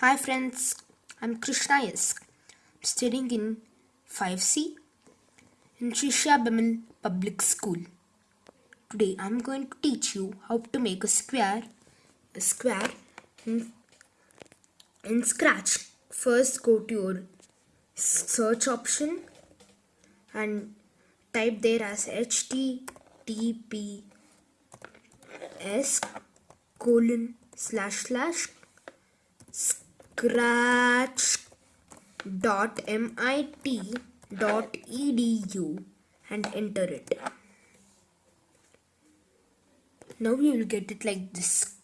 Hi friends, I'm Krishna S. Studying in 5C in Shisha Bimil Public School. Today I'm going to teach you how to make a square a square in, in Scratch. First go to your search option and type there as https colon slash slash scratch.mit.edu and enter it. Now you will get it like this.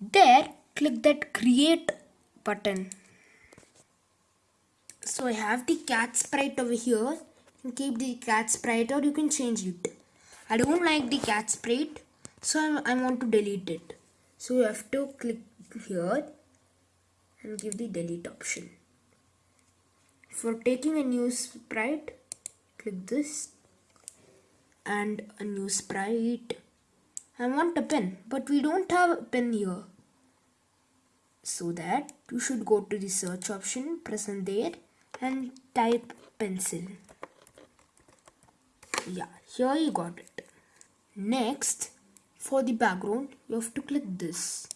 There, click that create button. So I have the cat sprite over here. You can keep the cat sprite or you can change it. I don't like the cat sprite, so I, I want to delete it. So you have to click here and give the delete option. For taking a new sprite, click this and a new sprite. I want a pen, but we don't have a pen here. So that you should go to the search option, press there and type pencil. Yeah, here you got it. Next, for the background, you have to click this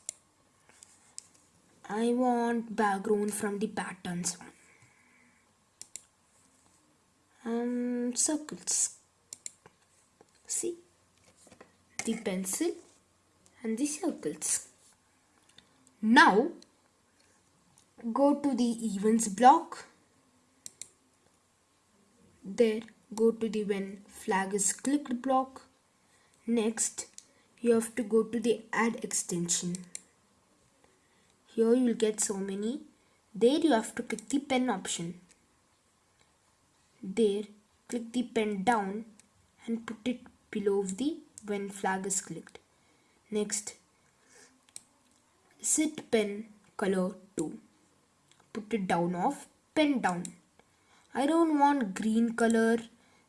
I want background from the patterns. Um, circles. See the pencil and the circles. Now go to the events block. There go to the when flag is clicked block. Next you have to go to the add extension here you will get so many. There you have to click the pen option. There click the pen down and put it below the when flag is clicked. Next set pen color to put it down off pen down. I don't want green color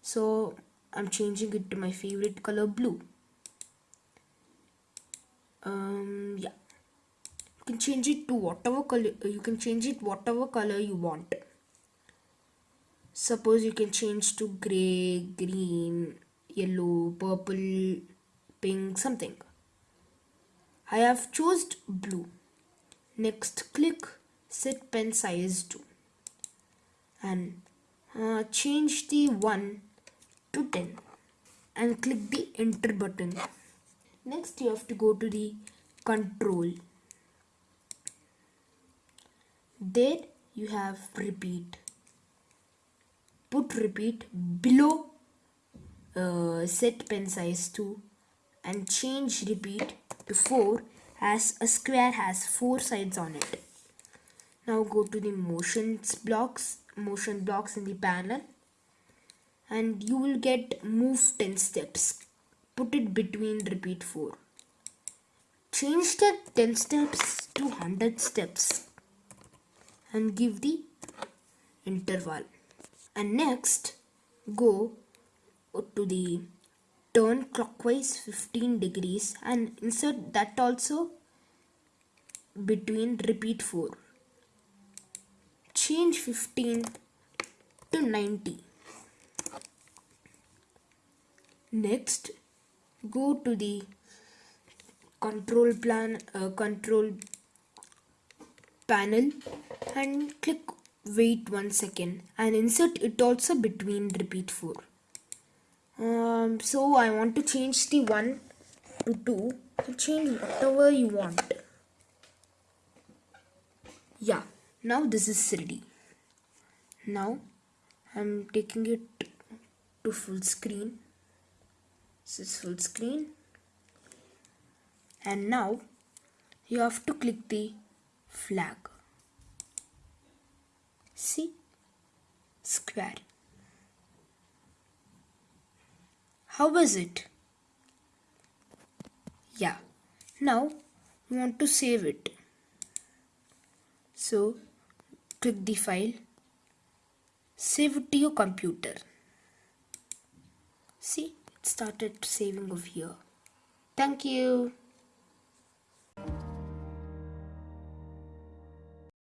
so I'm changing it to my favorite color blue. Um can change it to whatever color you can change it whatever color you want. Suppose you can change to gray green yellow purple pink something. I have chosen blue. Next click set pen size to and uh, change the 1 to 10 and click the enter button. Next you have to go to the control there you have repeat. Put repeat below uh, set pen size to and change repeat to 4 as a square has 4 sides on it. Now go to the motions blocks motion blocks in the panel and you will get move 10 steps. Put it between repeat 4 change the 10 steps to 100 steps and give the interval. And next go to the turn clockwise 15 degrees and insert that also between repeat 4 change 15 to 90 next go to the control plan uh, control panel and click wait one second and insert it also between repeat 4 um, so I want to change the 1 to 2 to change whatever you want. Yeah now this is ready. Now I'm taking it to full screen. This is full screen. And now you have to click the flag See? Square. How was it? Yeah. Now you want to save it. So click the file. Save it to your computer. See? It started saving over here. Thank you.